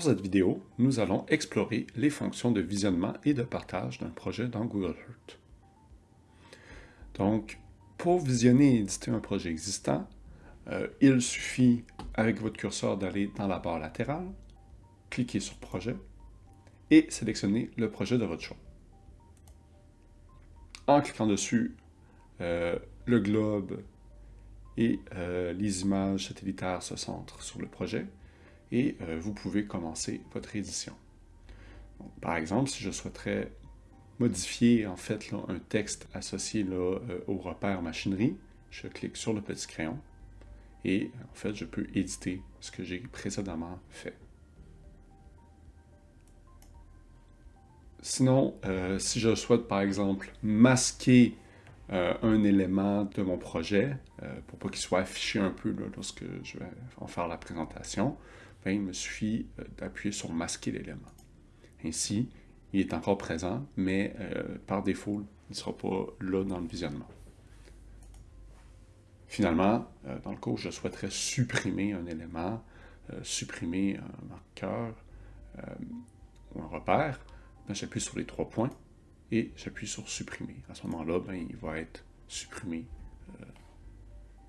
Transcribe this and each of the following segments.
Pour cette vidéo, nous allons explorer les fonctions de visionnement et de partage d'un projet dans Google Earth. Donc, pour visionner et éditer un projet existant, euh, il suffit, avec votre curseur, d'aller dans la barre latérale, cliquer sur « Projet » et sélectionner le projet de votre choix. En cliquant dessus, euh, le globe et euh, les images satellitaires se centrent sur le projet et euh, vous pouvez commencer votre édition. par exemple, si je souhaiterais modifier en fait un texte associé euh, au repère machinerie, je clique sur le petit crayon et en fait je peux éditer ce que j'ai précédemment fait. Sinon, euh, si je souhaite par exemple masquer un élément de mon projet pour pas qu'il soit affiché un peu lorsque je vais en faire la présentation, il me suffit euh, d'appuyer sur « Masquer l'élément ». Ainsi, il est encore présent, mais euh, par défaut, il ne sera pas là dans le visionnement. Finalement, euh, dans le où je souhaiterais supprimer un élément, supprimer un marqueur ou un repère, ben, j'appuie sur les trois points et j'appuie sur « Supprimer ». À ce moment-là, ben, il va être supprimé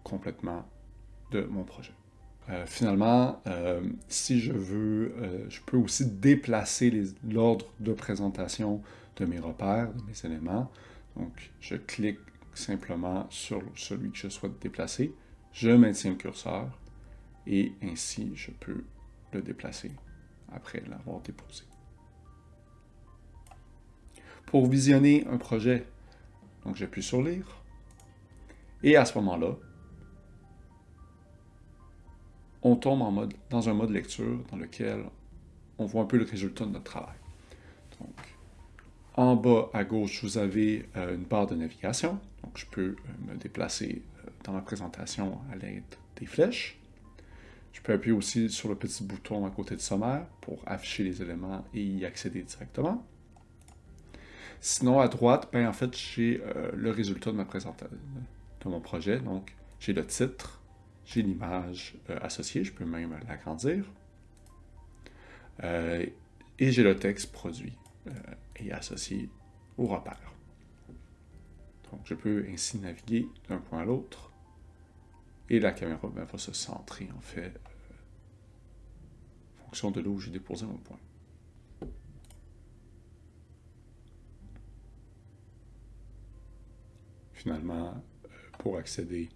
complètement de mon projet. Euh, finalement, euh, si je veux, euh, je peux aussi déplacer l'ordre de présentation de mes repères, de mes éléments. Donc, je clique simplement sur celui que je souhaite déplacer, je maintiens le curseur, et ainsi je peux le déplacer après l'avoir déposé. Pour visionner un projet, donc j'appuie sur « Lire », et à ce moment-là, on tombe dans un mode lecture dans lequel on voit un peu le résultat de notre travail. Donc, en bas à gauche, vous avez euh, une barre de navigation. Je peux euh, me déplacer euh, dans la présentation à l'aide des flèches. Je peux appuyer aussi sur le petit bouton à côté de sommaire pour afficher les éléments et y accéder directement. Sinon, à droite, ben, en fait, j'ai le résultat de ma présentation, de mon projet. Donc, j'ai le titre, j'ai l'image euh, associée, je peux même l'agrandir. Euh, et j'ai le texte produit euh, et associé au repère. Donc je peux ainsi naviguer d'un point à l'autre et la caméra ben, va se centrer en fait en fonction de là où j'ai déposé mon point. Finalement, pour accéder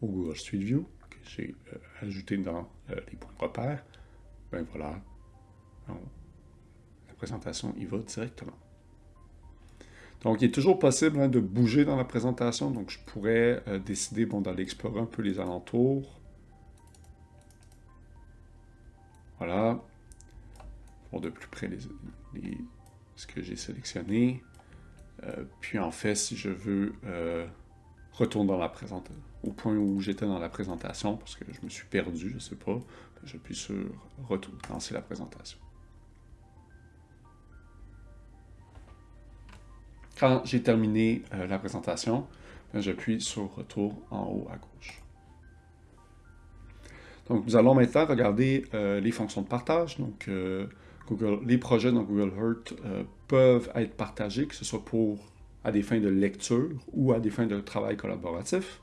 au Google Street View que j'ai euh, ajouté dans euh, les points de repère, ben voilà, la présentation y va directement. Donc, il est toujours possible hein, de bouger dans la présentation. Donc, je pourrais euh, décider bon, d'aller explorer un peu les alentours. Voilà. Pour de plus près ce que j'ai sélectionné. puis, en fait, si je veux retourner dans la présentation, au point où j'étais dans la présentation, parce que je me suis perdu, je ne sais pas, j'appuie sur « Retour », lancer la présentation. Quand j'ai terminé euh, la présentation, ben, j'appuie sur « Retour » en haut à gauche. Donc, nous allons maintenant regarder euh, les fonctions de partage. Donc, euh, les projets dans Google Earth peuvent être partagés, que ce soit pour à des fins de lecture ou à des fins de travail collaboratif.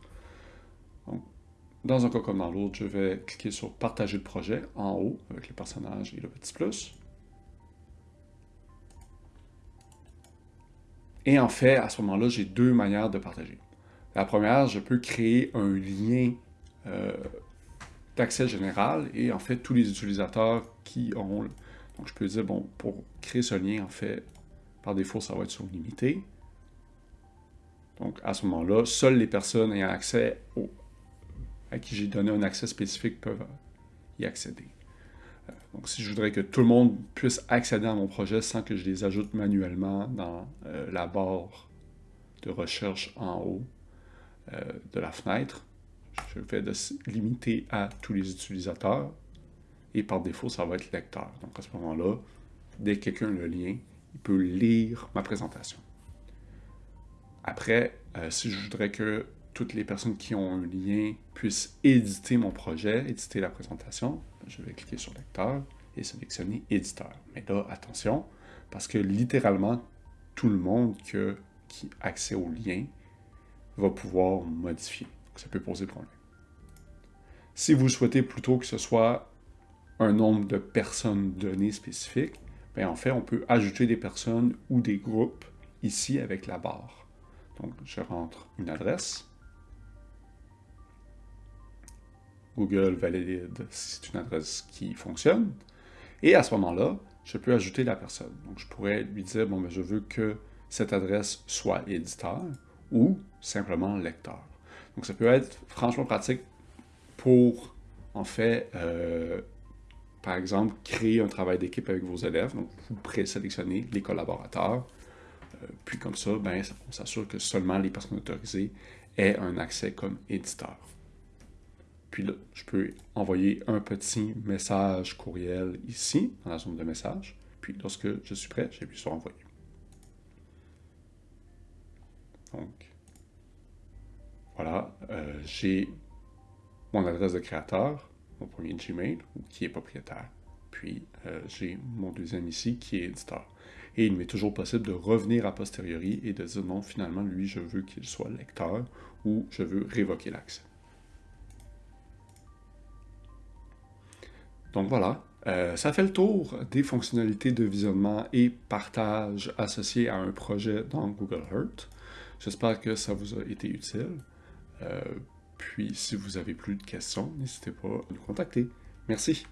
dans un cas comme dans l'autre, je vais cliquer sur « Partager le projet » en haut, avec les personnages et le petit plus. Et en fait, à ce moment-là, j'ai deux manières de partager. La première, je peux créer un lien euh, d'accès général et en fait, tous les utilisateurs qui ont... Donc, je peux dire, bon, pour créer ce lien, en fait, par défaut, ça va être sur limité. Donc, à ce moment-là, seules les personnes ayant accès au, à qui j'ai donné un accès spécifique peuvent y accéder. Euh, donc, si je voudrais que tout le monde puisse accéder à mon projet sans que je les ajoute manuellement dans euh, la barre de recherche en haut euh, de la fenêtre, je vais de limiter à tous les utilisateurs et par défaut, ça va être lecteur. Donc, à ce moment-là, dès que quelqu'un a le lien, il peut lire ma présentation. Après, euh, si je voudrais que toutes les personnes qui ont un lien puissent éditer mon projet, éditer la présentation, je vais cliquer sur Lecteur et sélectionner éditeur. Mais là, attention, parce que littéralement, tout le monde qui a accès au lien va pouvoir modifier. Ça peut poser problème. Si vous souhaitez plutôt que ce soit un nombre de personnes données spécifiques, bien en fait, on peut ajouter des personnes ou des groupes ici avec la barre. Donc, je rentre une adresse. Google valide si c'est une adresse qui fonctionne. Et à ce moment-là, je peux ajouter la personne. Donc, je pourrais lui dire, bon, ben, je veux que cette adresse soit éditeur ou simplement lecteur. Donc, ça peut être franchement pratique pour, en fait, euh, par exemple, créer un travail d'équipe avec vos élèves. Donc, vous présélectionnez les collaborateurs. Euh, puis comme ça, ben, on s'assure que seulement les personnes autorisées aient un accès comme éditeur. Puis là, je peux envoyer un petit message courriel ici, dans la zone de message. Puis lorsque je suis prêt, j'appuie sur envoyer. Donc, voilà, euh, j'ai mon adresse de créateur, mon premier Gmail, qui est propriétaire. Euh, j'ai mon deuxième ici, qui est éditeur. Et il m'est toujours possible de revenir a posteriori et de dire non, finalement, lui, je veux qu'il soit lecteur ou je veux révoquer l'accès. Donc voilà, euh, ça fait le tour des fonctionnalités de visionnement et partage associées à un projet dans Google Earth. J'espère que ça vous a été utile. Euh, puis, si vous avez plus de questions, n'hésitez pas à nous contacter. Merci.